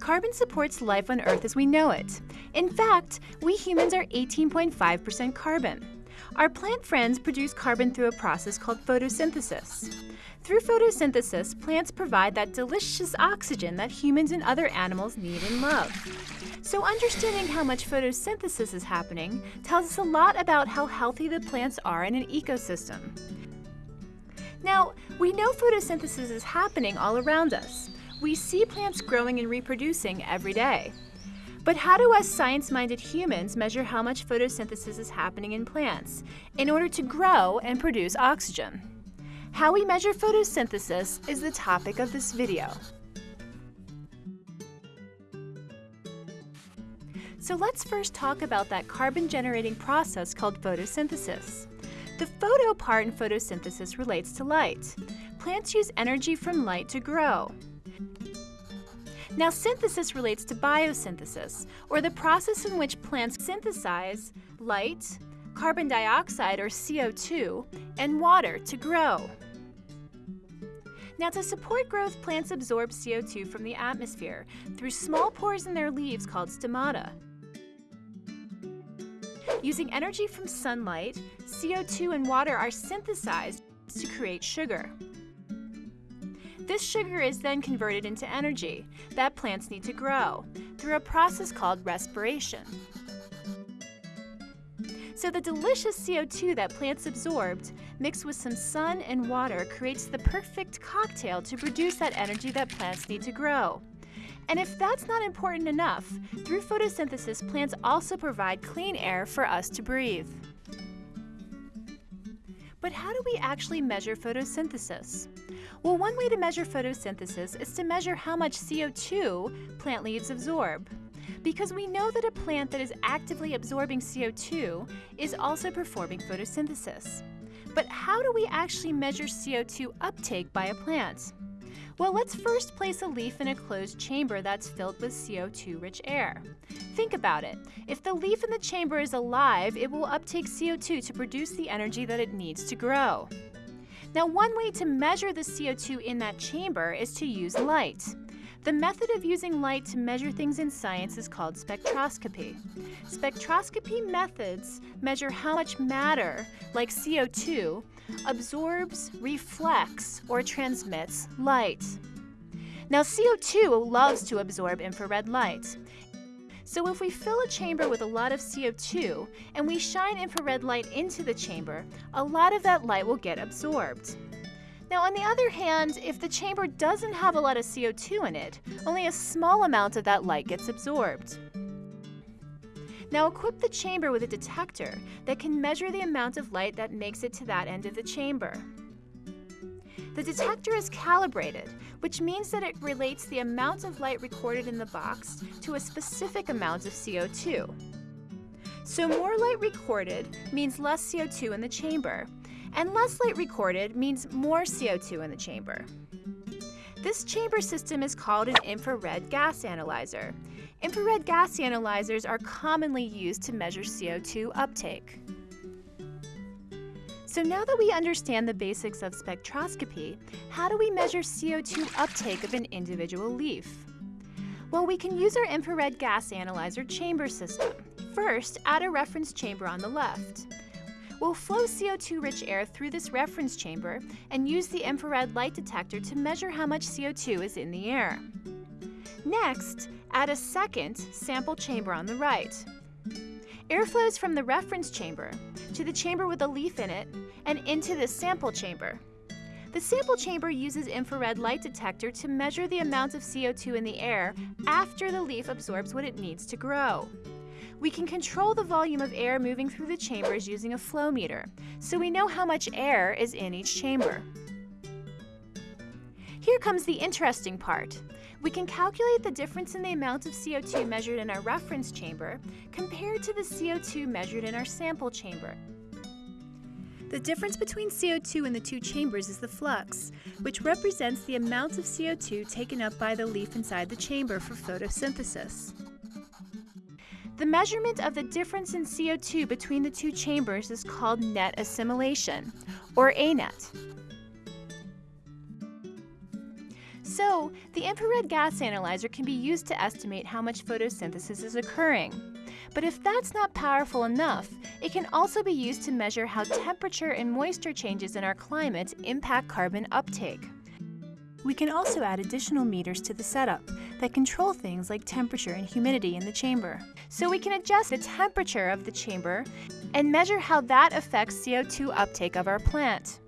Carbon supports life on Earth as we know it. In fact, we humans are 18.5% carbon. Our plant friends produce carbon through a process called photosynthesis. Through photosynthesis, plants provide that delicious oxygen that humans and other animals need and love. So understanding how much photosynthesis is happening tells us a lot about how healthy the plants are in an ecosystem. Now, we know photosynthesis is happening all around us. We see plants growing and reproducing every day. But how do us science-minded humans measure how much photosynthesis is happening in plants in order to grow and produce oxygen? How we measure photosynthesis is the topic of this video. So let's first talk about that carbon-generating process called photosynthesis. The photo part in photosynthesis relates to light. Plants use energy from light to grow. Now synthesis relates to biosynthesis, or the process in which plants synthesize light, carbon dioxide or CO2, and water to grow. Now to support growth, plants absorb CO2 from the atmosphere through small pores in their leaves called stomata. Using energy from sunlight, CO2 and water are synthesized to create sugar. This sugar is then converted into energy that plants need to grow through a process called respiration. So the delicious CO2 that plants absorbed, mixed with some sun and water, creates the perfect cocktail to produce that energy that plants need to grow. And if that's not important enough, through photosynthesis, plants also provide clean air for us to breathe. But how do we actually measure photosynthesis? Well, one way to measure photosynthesis is to measure how much CO2 plant leaves absorb. Because we know that a plant that is actively absorbing CO2 is also performing photosynthesis. But how do we actually measure CO2 uptake by a plant? Well, let's first place a leaf in a closed chamber that's filled with CO2-rich air. Think about it. If the leaf in the chamber is alive, it will uptake CO2 to produce the energy that it needs to grow. Now, one way to measure the CO2 in that chamber is to use light. The method of using light to measure things in science is called spectroscopy. Spectroscopy methods measure how much matter, like CO2, absorbs, reflects, or transmits light. Now CO2 loves to absorb infrared light. So if we fill a chamber with a lot of CO2 and we shine infrared light into the chamber, a lot of that light will get absorbed. Now, on the other hand, if the chamber doesn't have a lot of CO2 in it, only a small amount of that light gets absorbed. Now equip the chamber with a detector that can measure the amount of light that makes it to that end of the chamber. The detector is calibrated, which means that it relates the amount of light recorded in the box to a specific amount of CO2. So more light recorded means less CO2 in the chamber, and less light recorded means more CO2 in the chamber. This chamber system is called an infrared gas analyzer. Infrared gas analyzers are commonly used to measure CO2 uptake. So now that we understand the basics of spectroscopy, how do we measure CO2 uptake of an individual leaf? Well, we can use our infrared gas analyzer chamber system. First, add a reference chamber on the left. We'll flow CO2-rich air through this reference chamber and use the infrared light detector to measure how much CO2 is in the air. Next, add a second sample chamber on the right. Air flows from the reference chamber to the chamber with a leaf in it and into the sample chamber. The sample chamber uses infrared light detector to measure the amount of CO2 in the air after the leaf absorbs what it needs to grow. We can control the volume of air moving through the chambers using a flow meter, so we know how much air is in each chamber. Here comes the interesting part. We can calculate the difference in the amount of CO2 measured in our reference chamber compared to the CO2 measured in our sample chamber. The difference between CO2 in the two chambers is the flux, which represents the amount of CO2 taken up by the leaf inside the chamber for photosynthesis. The measurement of the difference in CO2 between the two chambers is called net assimilation, or ANET. so, the infrared gas analyzer can be used to estimate how much photosynthesis is occurring. But if that's not powerful enough, it can also be used to measure how temperature and moisture changes in our climate impact carbon uptake. We can also add additional meters to the setup that control things like temperature and humidity in the chamber. So we can adjust the temperature of the chamber and measure how that affects CO2 uptake of our plant.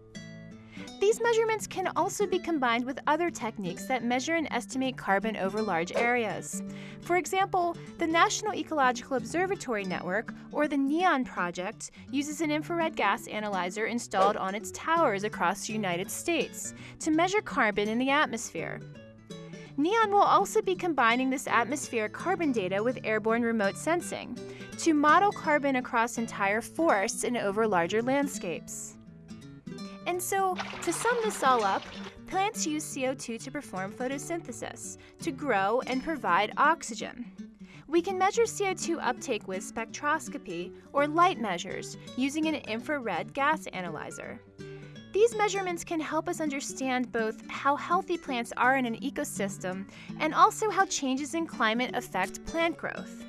These measurements can also be combined with other techniques that measure and estimate carbon over large areas. For example, the National Ecological Observatory Network, or the NEON project, uses an infrared gas analyzer installed on its towers across the United States to measure carbon in the atmosphere. NEON will also be combining this atmospheric carbon data with airborne remote sensing to model carbon across entire forests and over larger landscapes. And so, to sum this all up, plants use CO2 to perform photosynthesis, to grow and provide oxygen. We can measure CO2 uptake with spectroscopy or light measures using an infrared gas analyzer. These measurements can help us understand both how healthy plants are in an ecosystem and also how changes in climate affect plant growth.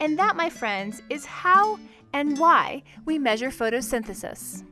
And that, my friends, is how and why we measure photosynthesis.